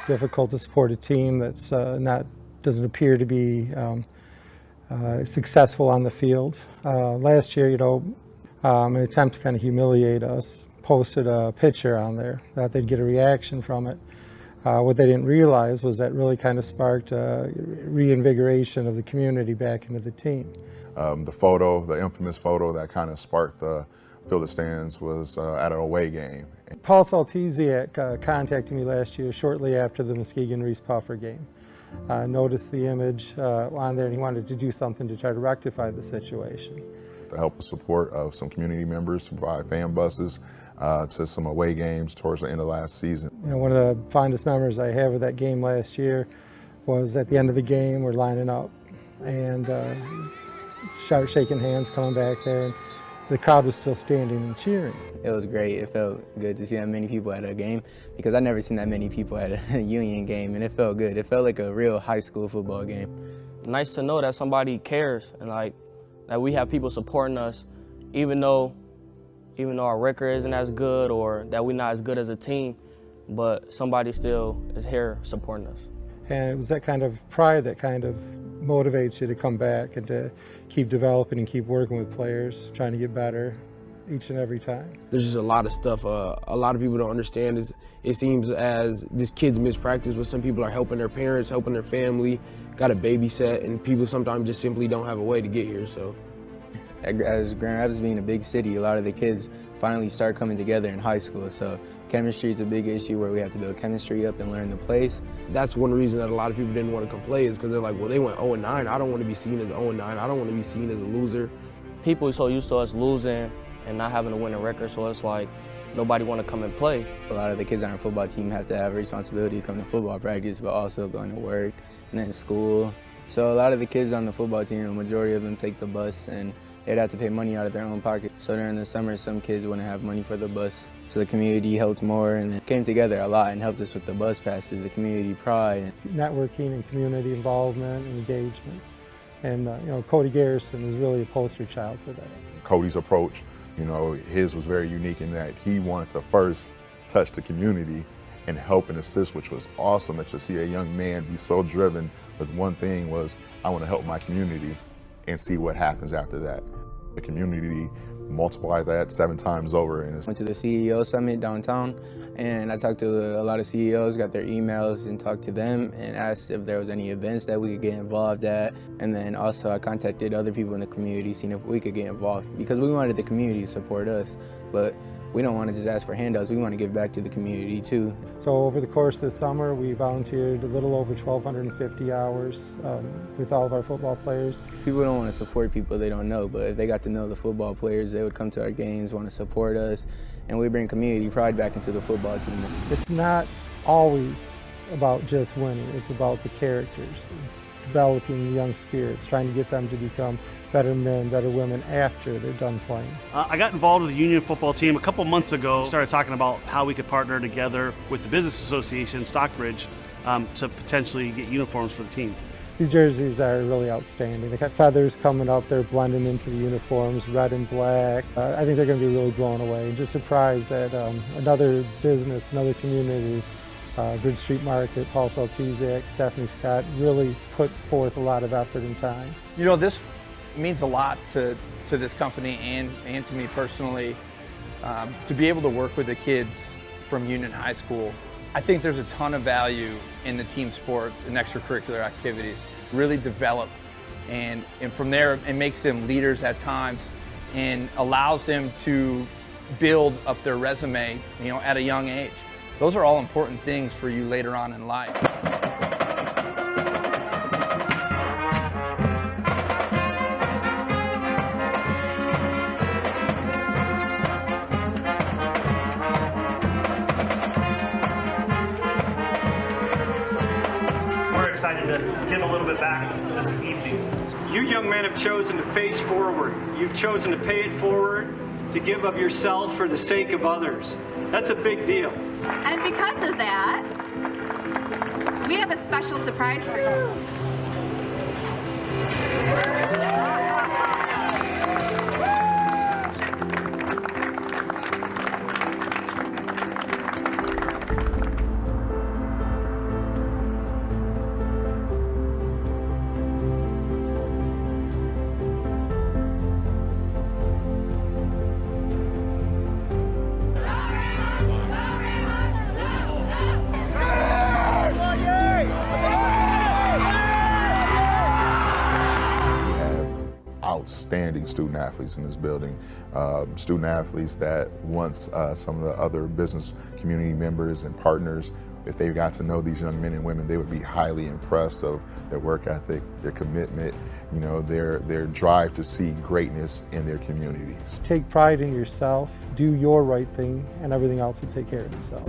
It's difficult to support a team that's uh, not doesn't appear to be um, uh, successful on the field. Uh, last year, you know, um, an attempt to kind of humiliate us, posted a picture on there that they'd get a reaction from it. Uh, what they didn't realize was that really kind of sparked a reinvigoration of the community back into the team. Um, the photo, the infamous photo that kind of sparked the fill the stands was uh, at an away game. Paul Saltesiak uh, contacted me last year shortly after the Muskegon Reeths-Puffer game. Uh, noticed the image uh, on there and he wanted to do something to try to rectify the situation. The help and support of some community members to provide fan buses uh, to some away games towards the end of last season. You know, one of the fondest memories I have of that game last year was at the end of the game, we're lining up and uh, start shaking hands coming back there the crowd was still standing and cheering. It was great. It felt good to see that many people at a game because I never seen that many people at a Union game, and it felt good. It felt like a real high school football game. Nice to know that somebody cares and like that we have people supporting us, even though even though our record isn't as good or that we're not as good as a team, but somebody still is here supporting us. And it was that kind of pride that kind of motivates you to come back and to keep developing and keep working with players, trying to get better each and every time. There's just a lot of stuff uh, a lot of people don't understand is it seems as this kid's mispractice, but some people are helping their parents, helping their family, got a babysit, and people sometimes just simply don't have a way to get here. So, as Grand Rapids being a big city, a lot of the kids finally start coming together in high school. So chemistry is a big issue where we have to build chemistry up and learn the place. That's one reason that a lot of people didn't want to come play is because they're like, well, they went 0-9. I don't want to be seen as 0-9. I don't want to be seen as a loser. People are so used to us losing and not having a winning record, so it's like nobody want to come and play. A lot of the kids on our football team have to have a responsibility to come to football practice, but also going to work and then school. So a lot of the kids on the football team, the majority of them take the bus and they'd have to pay money out of their own pocket. So during the summer, some kids wouldn't have money for the bus. So the community helped more and it came together a lot and helped us with the bus passes, the community pride. Networking and community involvement and engagement. And, uh, you know, Cody Garrison is really a poster child for that. Cody's approach, you know, his was very unique in that he wanted to first touch the community and help and assist, which was awesome that you see a young man be so driven with one thing was, I want to help my community and see what happens after that. The community multiply that seven times over. And Went to the CEO summit downtown and I talked to a lot of CEOs, got their emails and talked to them and asked if there was any events that we could get involved at. And then also I contacted other people in the community, seeing if we could get involved because we wanted the community to support us. But we don't want to just ask for handouts, we want to give back to the community too. So over the course of the summer, we volunteered a little over 1,250 hours um, with all of our football players. People don't want to support people they don't know, but if they got to know the football players, they would come to our games, want to support us, and we bring community pride back into the football team. It's not always about just winning, it's about the characters. It's developing young spirits, trying to get them to become better men, better women after they're done playing. Uh, I got involved with the Union football team a couple months ago. Started talking about how we could partner together with the Business Association, Stockbridge, um, to potentially get uniforms for the team. These jerseys are really outstanding. They got feathers coming up, they're blending into the uniforms, red and black. Uh, I think they're going to be really blown away and just surprised that um, another business, another community uh, Bridge Street Market, Paul Saltesiak, Stephanie Scott really put forth a lot of effort and time. You know, this means a lot to, to this company and, and to me personally um, to be able to work with the kids from Union High School. I think there's a ton of value in the team sports and extracurricular activities. Really develop and, and from there it makes them leaders at times and allows them to build up their resume you know, at a young age. Those are all important things for you later on in life. We're excited to give a little bit back this evening. You young men have chosen to face forward. You've chosen to pay it forward, to give of yourself for the sake of others. That's a big deal. And because of that, we have a special surprise for you. Outstanding student athletes in this building. Uh, student athletes that once uh, some of the other business community members and partners, if they got to know these young men and women, they would be highly impressed of their work ethic, their commitment, you know, their, their drive to see greatness in their communities. Take pride in yourself, do your right thing, and everything else will take care of itself.